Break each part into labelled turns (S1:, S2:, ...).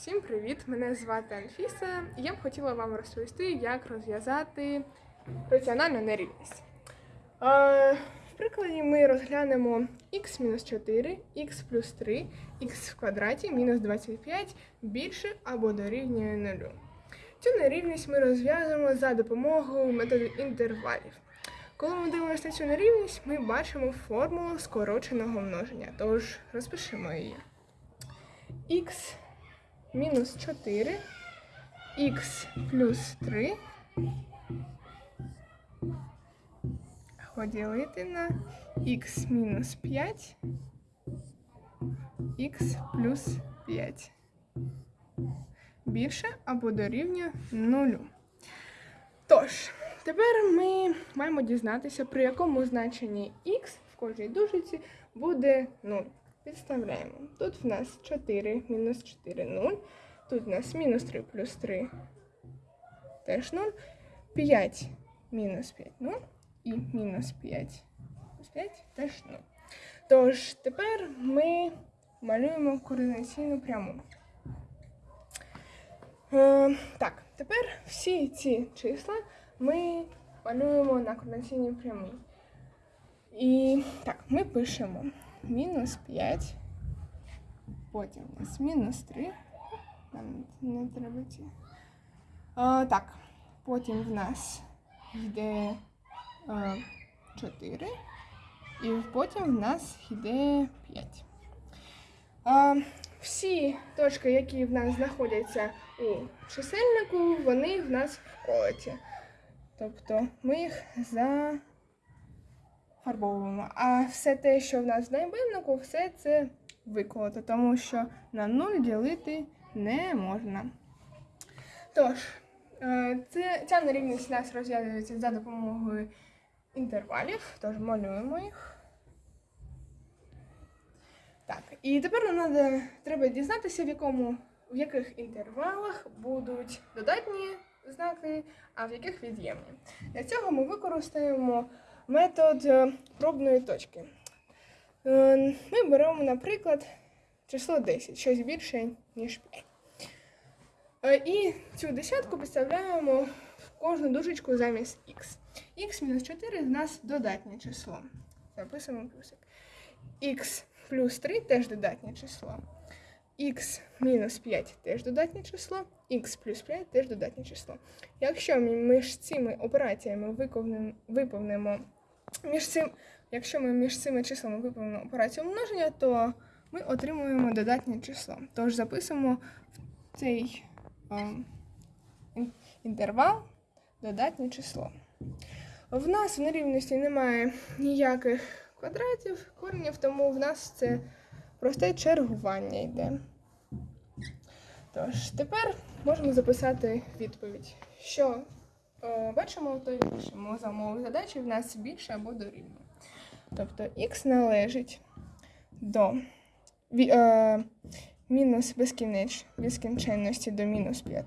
S1: Всім привіт! Мене звати Анфіса. і Я б хотіла вам розповісти, як розв'язати раціональну нерівність. Е, в прикладі ми розглянемо x-4, x плюс 3, x в квадраті мінус 25 більше або дорівнює 0. Цю нерівність ми розв'язуємо за допомогою методу інтервалів. Коли ми дивимося на цю нерівність, ми бачимо формулу скороченого множення. Тож розпишемо її. x мінус 4, х плюс 3 поділити на х мінус 5, х плюс 5. Більше або дорівнює 0. Тож, тепер ми маємо дізнатися, при якому значенні х в кожній дужиці буде 0. Підставляємо. Тут в нас 4 мінус 4 0. Тут в нас мінус 3 плюс 3 теж 0. 5 мінус 5 0. І мінус 5 плюс 5 теж 0. Тож, тепер ми малюємо координаційну пряму. Е, так, тепер всі ці числа ми малюємо на координаційній прямій. І так, ми пишемо мінус 5, потім у нас мінус 3. Нам не треба ці. А, так, потім в нас йде а, 4, і потім в нас йде 5. А, всі точки, які в нас знаходяться у чисельнику, вони в нас в колоті. Тобто ми їх за фарбовуємо. А все те, що в нас в найменнику, все це виколото, тому що на 0 ділити не можна. Тож, е, це, ця нерівність у нас розв'язується за допомогою інтервалів, тож малюємо їх. Так, і тепер нам надо, треба дізнатися, в, якому, в яких інтервалах будуть додатні знаки, а в яких від'ємні. Для цього ми використаємо метод е, пробної точки. Е, Ми беремо, наприклад, число 10, щось більше, ніж 5. Е, І цю десятку підставляємо в кожну дужечку замість х. Х-4 в нас додатнє число. Записуємо плюсик. х плюс 3 теж додатнє число. х мінус 5 теж додатнє число, х плюс 5 теж додатнє число. Якщо ми між цими операціями виповнимо між цим, якщо ми між цими числами виповнимо операцію множення, то ми отримуємо додатнє число. Тож записуємо в цей е, інтервал додатнє число. В нас в нерівності немає ніяких квадратів, коренів, тому в нас це просте чергування йде. Тож, тепер можемо записати відповідь. Що бачимо, то пишемо за умови задачі в нас більше або дорівнює. Тобто х належить до е, мінус безкінеч, безкінченності до мінус 5.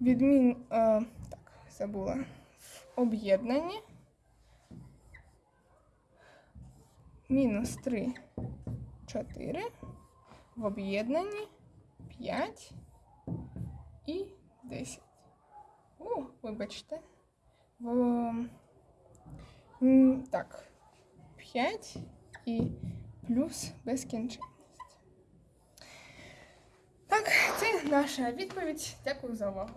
S1: Від мін, е, так, забула, в об'єднанні мінус 3, 4, в об'єднанні 5 і 10. О, вибачте. В, так, 5 і плюс безкінченність. Так, це наша відповідь. Дякую за увагу.